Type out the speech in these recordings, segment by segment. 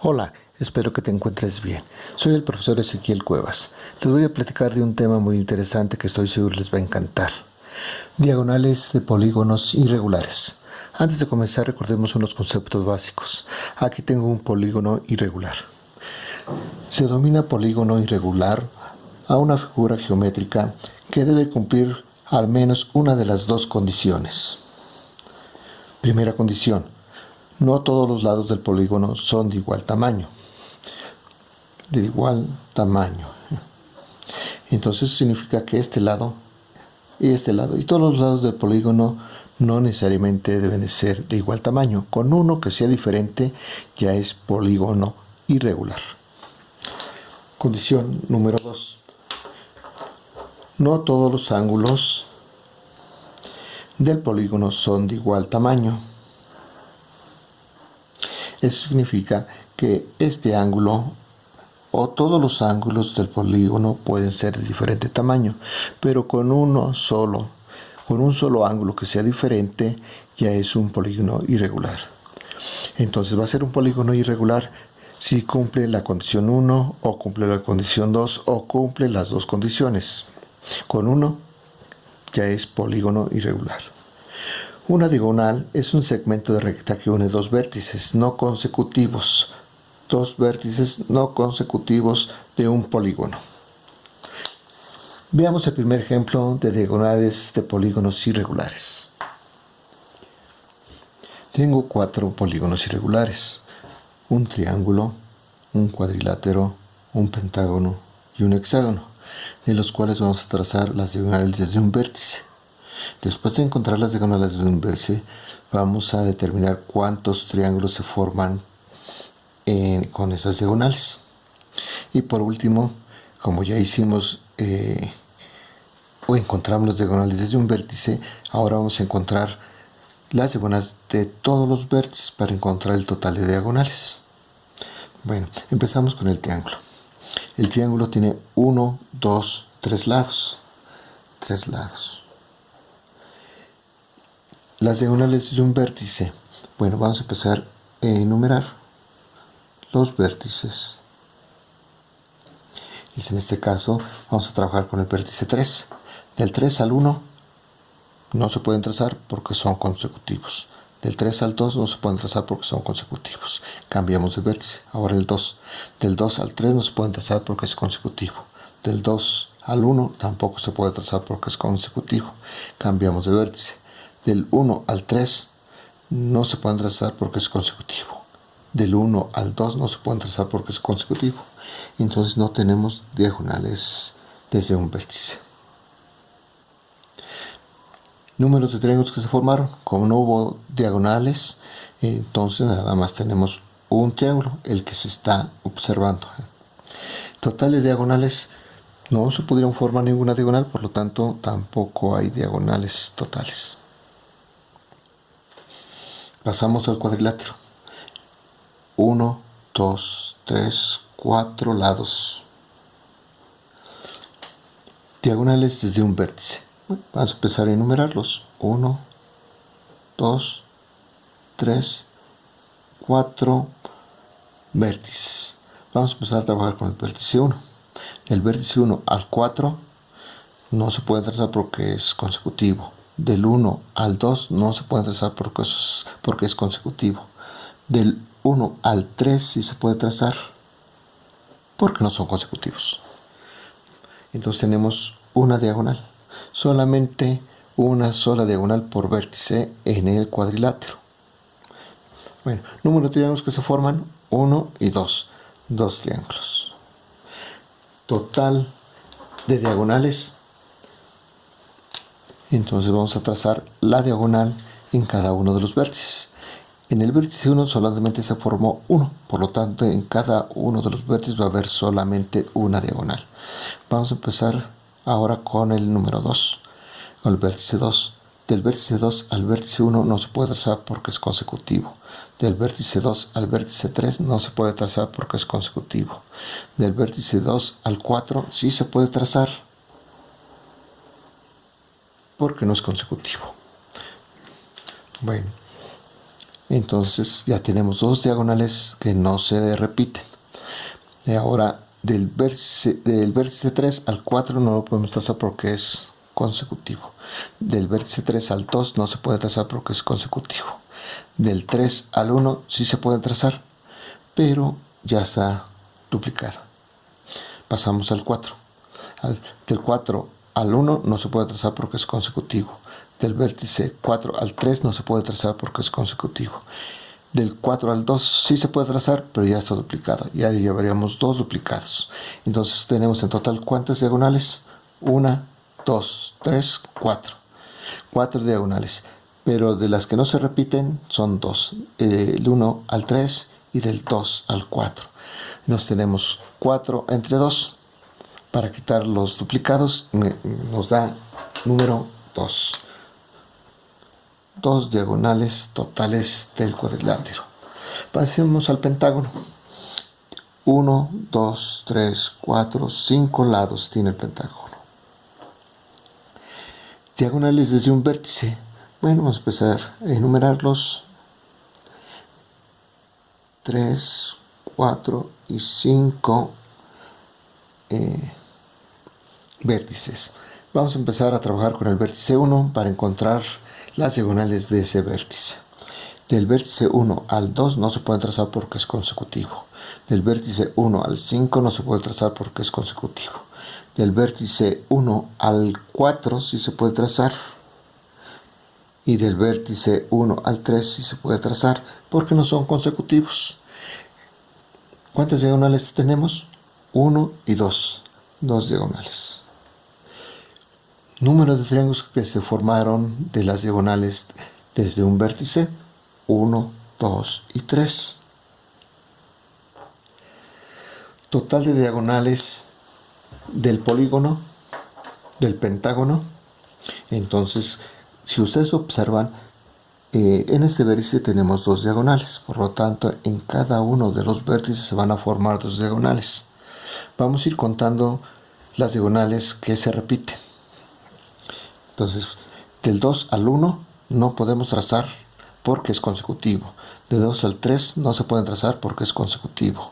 Hola, espero que te encuentres bien. Soy el profesor Ezequiel Cuevas. Te voy a platicar de un tema muy interesante que estoy seguro les va a encantar. Diagonales de polígonos irregulares. Antes de comenzar recordemos unos conceptos básicos. Aquí tengo un polígono irregular. Se domina polígono irregular a una figura geométrica que debe cumplir al menos una de las dos condiciones. Primera condición no todos los lados del polígono son de igual tamaño. De igual tamaño. Entonces significa que este lado y este lado y todos los lados del polígono no necesariamente deben de ser de igual tamaño. Con uno que sea diferente ya es polígono irregular. Condición número 2. No todos los ángulos del polígono son de igual tamaño. Eso significa que este ángulo o todos los ángulos del polígono pueden ser de diferente tamaño, pero con uno solo, con un solo ángulo que sea diferente, ya es un polígono irregular. Entonces va a ser un polígono irregular si cumple la condición 1 o cumple la condición 2 o cumple las dos condiciones. Con uno ya es polígono irregular. Una diagonal es un segmento de recta que une dos vértices no consecutivos, dos vértices no consecutivos de un polígono. Veamos el primer ejemplo de diagonales de polígonos irregulares. Tengo cuatro polígonos irregulares, un triángulo, un cuadrilátero, un pentágono y un hexágono, de los cuales vamos a trazar las diagonales desde un vértice. Después de encontrar las diagonales de un vértice, vamos a determinar cuántos triángulos se forman con esas diagonales. Y por último, como ya hicimos eh, o encontramos las diagonales desde un vértice, ahora vamos a encontrar las diagonales de todos los vértices para encontrar el total de diagonales. Bueno, empezamos con el triángulo. El triángulo tiene 1, 2, 3 lados. 3 lados. Las diagonales de un vértice. Bueno, vamos a empezar a enumerar los vértices. Y en este caso vamos a trabajar con el vértice 3. Del 3 al 1 no se pueden trazar porque son consecutivos. Del 3 al 2 no se pueden trazar porque son consecutivos. Cambiamos de vértice. Ahora el 2. Del 2 al 3 no se pueden trazar porque es consecutivo. Del 2 al 1 tampoco se puede trazar porque es consecutivo. Cambiamos de vértice del 1 al 3 no se pueden trazar porque es consecutivo. Del 1 al 2 no se pueden trazar porque es consecutivo. Entonces no tenemos diagonales desde un vértice. Números de triángulos que se formaron. Como no hubo diagonales, entonces nada más tenemos un triángulo, el que se está observando. Total de diagonales, no se pudieron formar ninguna diagonal, por lo tanto tampoco hay diagonales totales. Pasamos al cuadrilátero. 1, 2, 3, 4 lados. Diagonales desde un vértice. Vamos a empezar a enumerarlos. 1, 2, 3, 4 vértices. Vamos a empezar a trabajar con el vértice 1. Del vértice 1 al 4 no se puede trazar porque es consecutivo del 1 al 2 no se puede trazar porque es, porque es consecutivo. Del 1 al 3 sí se puede trazar porque no son consecutivos. Entonces tenemos una diagonal. Solamente una sola diagonal por vértice en el cuadrilátero. Bueno, número de triángulos que se forman 1 y 2. Dos triángulos. Total de diagonales entonces vamos a trazar la diagonal en cada uno de los vértices. En el vértice 1 solamente se formó uno, por lo tanto en cada uno de los vértices va a haber solamente una diagonal. Vamos a empezar ahora con el número 2, con el vértice 2. Del vértice 2 al vértice 1 no se puede trazar porque es consecutivo. Del vértice 2 al vértice 3 no se puede trazar porque es consecutivo. Del vértice 2 al 4 sí se puede trazar porque no es consecutivo. Bueno, Entonces ya tenemos dos diagonales que no se repiten. Y ahora del vértice, del vértice 3 al 4 no lo podemos trazar porque es consecutivo. Del vértice 3 al 2 no se puede trazar porque es consecutivo. Del 3 al 1 sí se puede trazar, pero ya está duplicado. Pasamos al 4. del 4 al 1 no se puede trazar porque es consecutivo. Del vértice 4 al 3 no se puede trazar porque es consecutivo. Del 4 al 2 sí se puede trazar, pero ya está duplicado. Ya llevaríamos dos duplicados. Entonces tenemos en total cuántas diagonales? 1, 2, 3, 4. 4 diagonales. Pero de las que no se repiten son 2. Del 1 al 3 y del 2 al 4. Nos tenemos 4 entre 2. Para quitar los duplicados nos da número 2 dos diagonales totales del cuadrilátero. Pasemos al pentágono. 1, 2, 3, 4, 5 lados tiene el pentágono. Diagonales desde un vértice. Bueno, vamos a empezar a enumerarlos. 3, 4 y 5 eh, vértices. Vamos a empezar a trabajar con el vértice 1 para encontrar las diagonales de ese vértice. Del vértice 1 al 2 no se puede trazar porque es consecutivo. Del vértice 1 al 5 no se puede trazar porque es consecutivo. Del vértice 1 al 4 sí se puede trazar. Y del vértice 1 al 3 sí se puede trazar porque no son consecutivos. ¿Cuántas diagonales tenemos? 1 y 2. Dos diagonales número de triángulos que se formaron de las diagonales desde un vértice 1, 2 y 3. Total de diagonales del polígono, del pentágono. Entonces, si ustedes observan, eh, en este vértice tenemos dos diagonales, por lo tanto, en cada uno de los vértices se van a formar dos diagonales. Vamos a ir contando las diagonales que se repiten. Entonces, del 2 al 1 no podemos trazar porque es consecutivo. De 2 al 3 no se pueden trazar porque es consecutivo.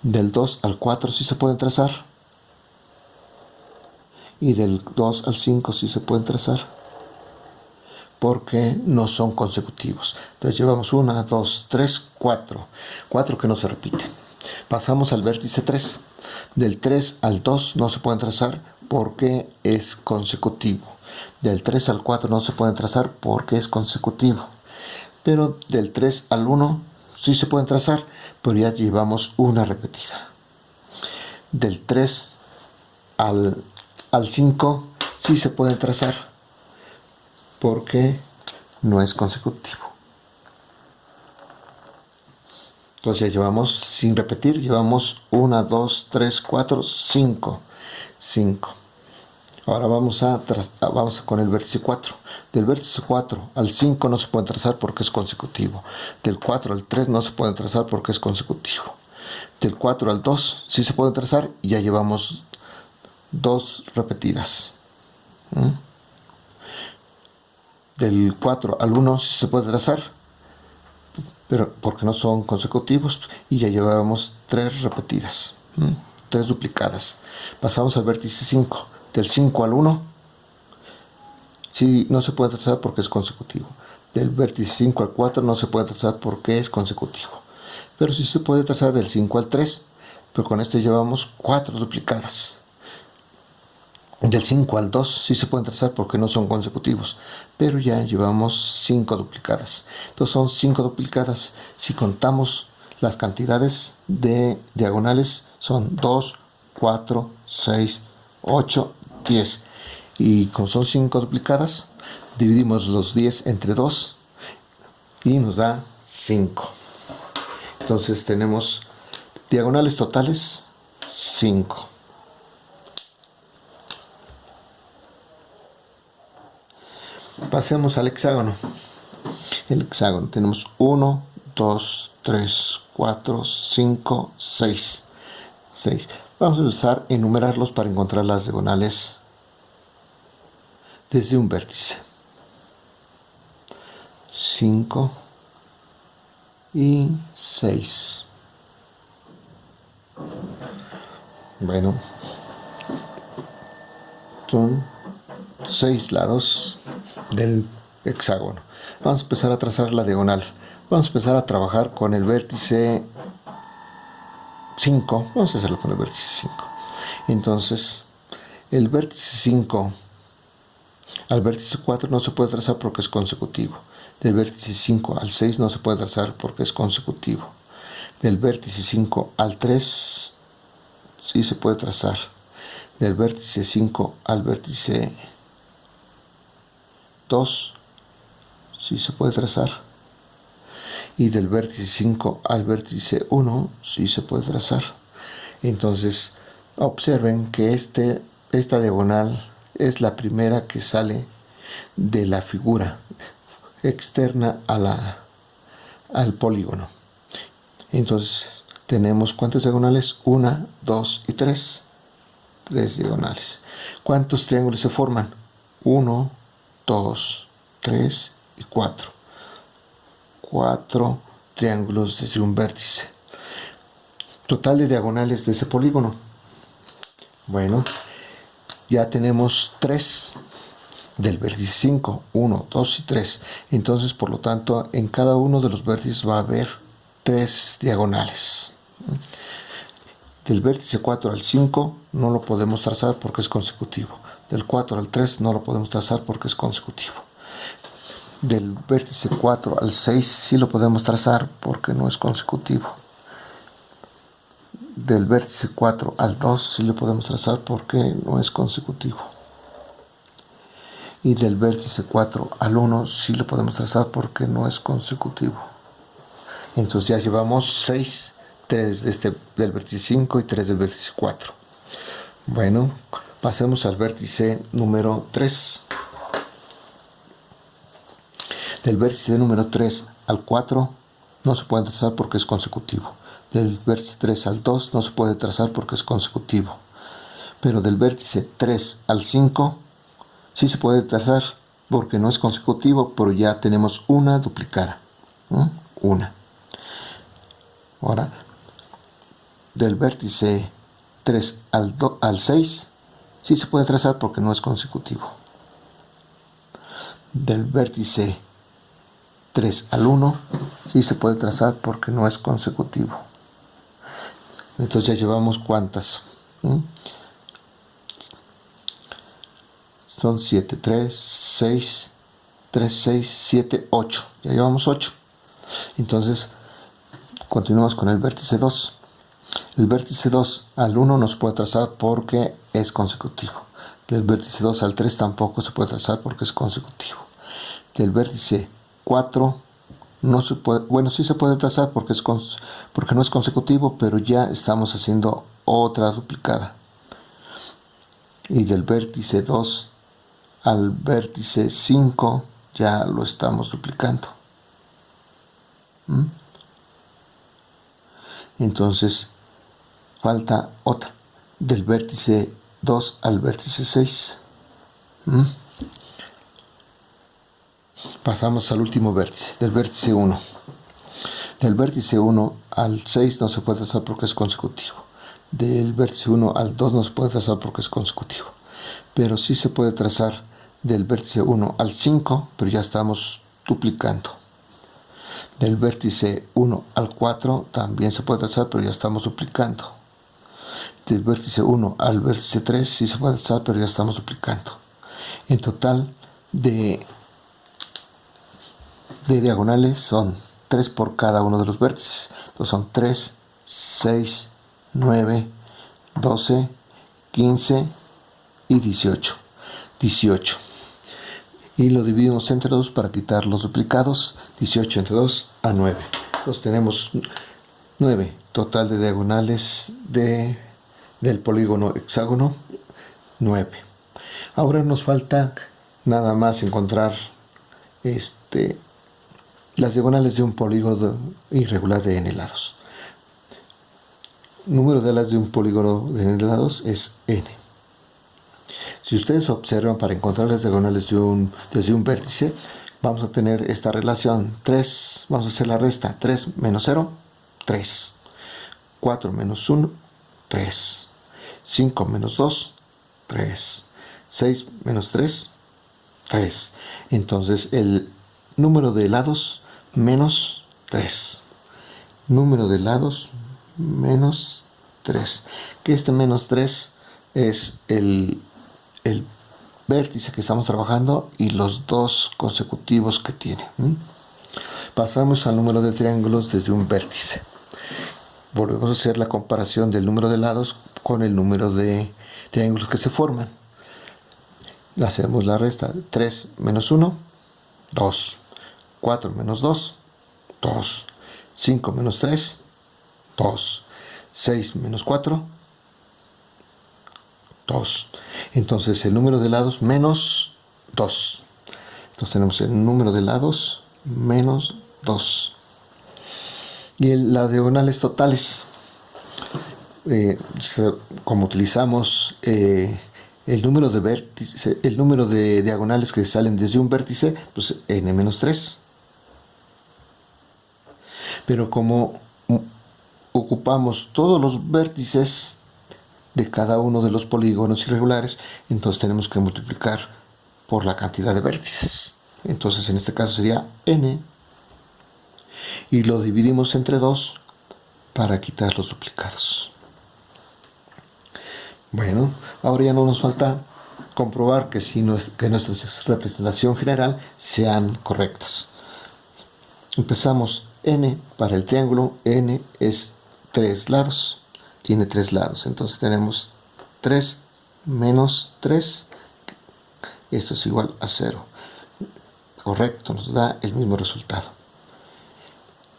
Del 2 al 4 sí se pueden trazar. Y del 2 al 5 sí se pueden trazar porque no son consecutivos. Entonces llevamos 1, 2, 3, 4. 4 que no se repiten. Pasamos al vértice 3. Del 3 al 2 no se pueden trazar porque es consecutivo. Del 3 al 4 no se pueden trazar porque es consecutivo. Pero del 3 al 1 sí se pueden trazar, pero ya llevamos una repetida. Del 3 al, al 5 sí se pueden trazar porque no es consecutivo. Entonces ya llevamos, sin repetir, llevamos 1, 2, 3, 4, 5. 5. Ahora vamos a, vamos con el vértice 4. Del vértice 4 al 5 no se puede trazar porque es consecutivo. Del 4 al 3 no se puede trazar porque es consecutivo. Del 4 al 2 sí se puede trazar y ya llevamos dos repetidas. ¿Mm? Del 4 al 1 sí se puede trazar, pero porque no son consecutivos y ya llevamos tres repetidas, ¿Mm? tres duplicadas. Pasamos al vértice 5 del 5 al 1, sí, no se puede trazar porque es consecutivo. Del vértice 5 al 4 no se puede trazar porque es consecutivo. Pero sí se puede trazar del 5 al 3, pero con esto llevamos 4 duplicadas. Del 5 al 2 sí se pueden trazar porque no son consecutivos, pero ya llevamos 5 duplicadas. Entonces son 5 duplicadas. Si contamos las cantidades de diagonales son 2, 4, 6, 8 10. Y como son 5 duplicadas, dividimos los 10 entre 2 y nos da 5. Entonces tenemos diagonales totales 5. Pasemos al hexágono. El hexágono tenemos 1, 2, 3, 4, 5, 6. 6. Vamos a usar enumerarlos para encontrar las diagonales desde un vértice. 5, y 6. Bueno, son 6 lados del hexágono. Vamos a empezar a trazar la diagonal. Vamos a empezar a trabajar con el vértice 5. Vamos a hacerlo con el vértice 5. Entonces, el vértice 5 al vértice 4 no se puede trazar porque es consecutivo. Del vértice 5 al 6 no se puede trazar porque es consecutivo. Del vértice 5 al 3 sí se puede trazar. Del vértice 5 al vértice 2 sí se puede trazar. Y del vértice 5 al vértice 1 sí se puede trazar. Entonces, observen que este, esta diagonal es la primera que sale de la figura externa a la, al polígono. Entonces, tenemos cuántas diagonales? Una, dos y tres. Tres diagonales. ¿Cuántos triángulos se forman? Uno, dos, tres y cuatro. Cuatro triángulos desde un vértice. Total de diagonales de ese polígono. Bueno, ya tenemos tres del vértice 5, 1, 2 y 3. Entonces, por lo tanto, en cada uno de los vértices va a haber tres diagonales. Del vértice 4 al 5 no lo podemos trazar porque es consecutivo. Del 4 al 3 no lo podemos trazar porque es consecutivo. Del vértice 4 al 6 sí lo podemos trazar porque no es consecutivo. Del vértice 4 al 2 sí lo podemos trazar porque no es consecutivo. Y del vértice 4 al 1 sí lo podemos trazar porque no es consecutivo. Entonces ya llevamos 6, 3 de este, del vértice 5 y 3 del vértice 4. Bueno, pasemos al vértice número 3. Del vértice número 3 al 4 no se puede trazar porque es consecutivo. Del vértice 3 al 2 no se puede trazar porque es consecutivo. Pero del vértice 3 al 5 sí se puede trazar porque no es consecutivo, pero ya tenemos una duplicada. Una. Ahora, del vértice 3 al, al 6, sí se puede trazar porque no es consecutivo. Del vértice 3 al 1, sí se puede trazar porque no es consecutivo. Entonces ya llevamos cuántas. Son 7, 3, 6, 3, 6, 7, 8. Ya llevamos 8. Entonces, Continuamos con el vértice 2. El vértice 2 al 1 no se puede trazar porque es consecutivo. Del vértice 2 al 3 tampoco se puede trazar porque es consecutivo. Del vértice 4 no se puede, bueno, sí se puede trazar porque, es porque no es consecutivo, pero ya estamos haciendo otra duplicada. Y del vértice 2 al vértice 5 ya lo estamos duplicando. ¿Mm? entonces falta otra del vértice 2 al vértice 6 ¿Mm? Pasamos al último vértice del vértice 1 del vértice 1 al 6 no se puede trazar porque es consecutivo del vértice 1 al 2 no se puede trazar porque es consecutivo pero sí se puede trazar del vértice 1 al 5 pero ya estamos duplicando del vértice 1 al 4 también se puede trazar, pero ya estamos duplicando. Del vértice 1 al vértice 3 sí se puede trazar, pero ya estamos duplicando. En total de, de diagonales son 3 por cada uno de los vértices. Entonces son 3, 6, 9, 12, 15 y 18. 18 y lo dividimos entre 2 para quitar los duplicados 18 entre 2 a 9 entonces tenemos 9 total de diagonales de, del polígono hexágono 9 ahora nos falta nada más encontrar este las diagonales de un polígono irregular de n lados número de las de un polígono de n lados es n. Si ustedes observan para encontrar las diagonales de un, desde un vértice, vamos a tener esta relación. 3, vamos a hacer la resta, 3 menos 0, 3, 4 menos 1, 3, 5 menos 2, 3, 6 menos 3, 3. Entonces el número de lados menos 3. Número de lados menos 3. Que este menos 3 es el, el vértice que estamos trabajando y los dos consecutivos que tiene. Pasamos al número de triángulos desde un vértice. Volvemos a hacer la comparación del número de lados con el número de triángulos que se forman. Hacemos la resta. 3 menos 1, 2. 4 menos 2, 2. 5 menos 3, 2. 6 menos 4, 2. Entonces el número de lados menos 2. Entonces tenemos el número de lados menos 2. Y las diagonales totales. Eh, como utilizamos eh, el número de el número de diagonales que salen desde un vértice, pues n-3. Pero como ocupamos todos los vértices de cada uno de los polígonos irregulares, entonces tenemos que multiplicar por la cantidad de vértices. Entonces en este caso sería n y lo dividimos entre 2 para quitar los duplicados. Bueno, ahora ya no nos falta comprobar que, si que nuestra representación general sean correctas. Empezamos n para el triángulo, n es 3 lados tiene tres lados. Entonces tenemos 3 menos 3. Esto es igual a 0. Correcto, nos da el mismo resultado.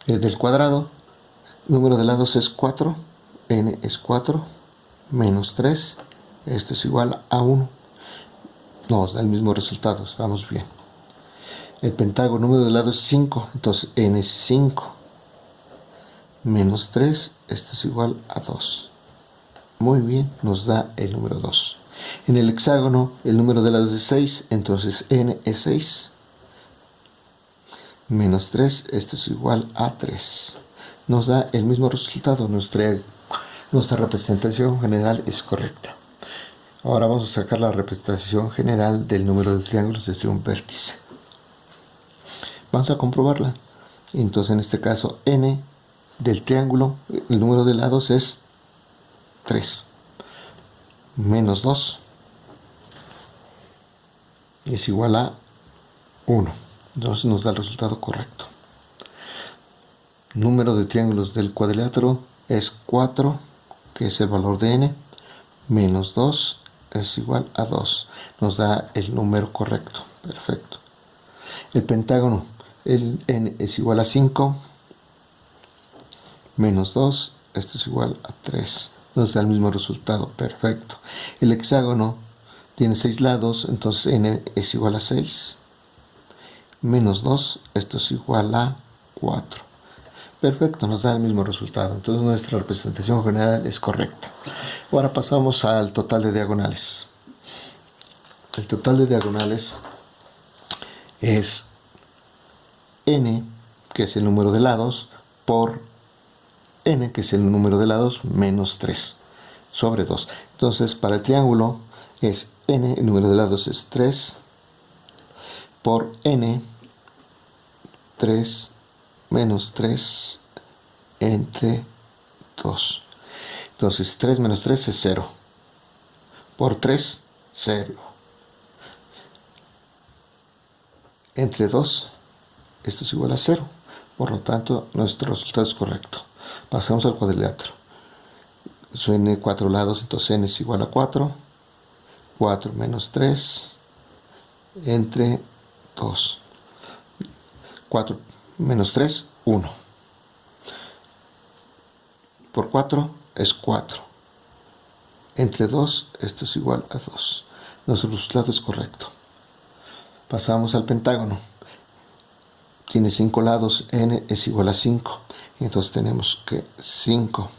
El del cuadrado, número de lados es 4. n es 4 menos 3. Esto es igual a 1. Nos da el mismo resultado, estamos bien. El pentágono, número de lados es 5. Entonces n es 5 menos 3, esto es igual a 2. Muy bien, nos da el número 2. En el hexágono, el número de lados es 6, entonces n es 6. Menos 3, esto es igual a 3. Nos da el mismo resultado, nuestra, nuestra representación general es correcta. Ahora vamos a sacar la representación general del número de triángulos desde un vértice. Vamos a comprobarla. Entonces en este caso n del triángulo, el número de lados es 3 menos 2 es igual a 1. Entonces nos da el resultado correcto. Número de triángulos del cuadrilátero es 4, que es el valor de n, menos 2 es igual a 2. Nos da el número correcto. Perfecto. El pentágono, el n es igual a 5, menos 2, esto es igual a 3. Nos da el mismo resultado, perfecto. El hexágono tiene 6 lados, entonces n es igual a 6. Menos 2, esto es igual a 4. Perfecto, nos da el mismo resultado. Entonces nuestra representación general es correcta. Ahora pasamos al total de diagonales. El total de diagonales es n, que es el número de lados, por n, que es el número de lados, menos 3 sobre 2. Entonces, para el triángulo es n, el número de lados es 3 por n, 3 menos 3 entre 2. Entonces, 3 menos 3 es 0. Por 3, 0. Entre 2, esto es igual a 0. Por lo tanto, nuestro resultado es correcto. Pasamos al cuadrilátero. n 4 lados, entonces n es igual a 4. 4 menos 3 entre 2. 4 menos 3, 1. Por 4 es 4. Entre 2, esto es igual a 2. Nuestro resultado es correcto. Pasamos al pentágono. Tiene 5 lados, n es igual a 5. Entonces tenemos que 5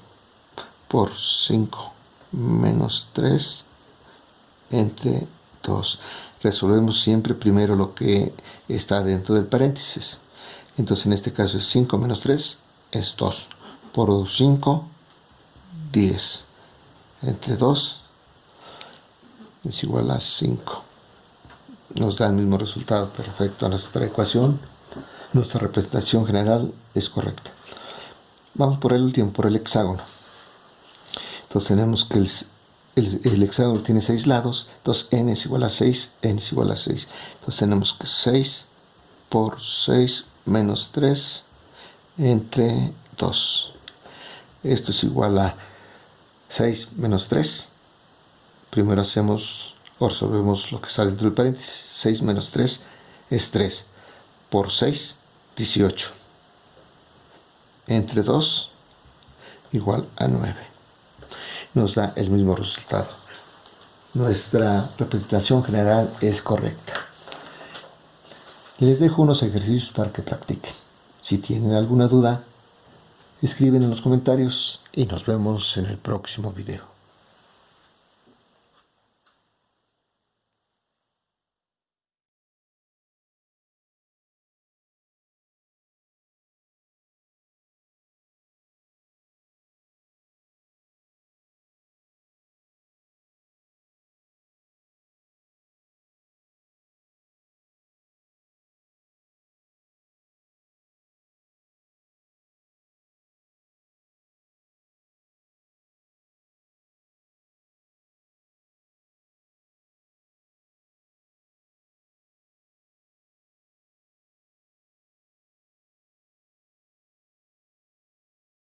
por 5 menos 3 entre 2. resolvemos siempre primero lo que está dentro del paréntesis. Entonces en este caso es 5 menos 3 es 2. Por 5, 10. Entre 2 es igual a 5. Nos da el mismo resultado. Perfecto. Nuestra ecuación, nuestra representación general es correcta. Vamos por el último, por el hexágono. Entonces tenemos que el, el, hexágono tiene 6 lados. Entonces n es igual a 6, n es igual a 6. Entonces tenemos que 6 por 6 menos 3 entre 2. Esto es igual a 6 menos 3. Primero hacemos o resolvemos lo que está dentro del paréntesis. 6 menos 3 es 3. Por 6, 18. Entre 2 igual a 9. Nos da el mismo resultado. Nuestra representación general es correcta. Les dejo unos ejercicios para que practiquen. Si tienen alguna duda, escriben en los comentarios y nos vemos en el próximo video.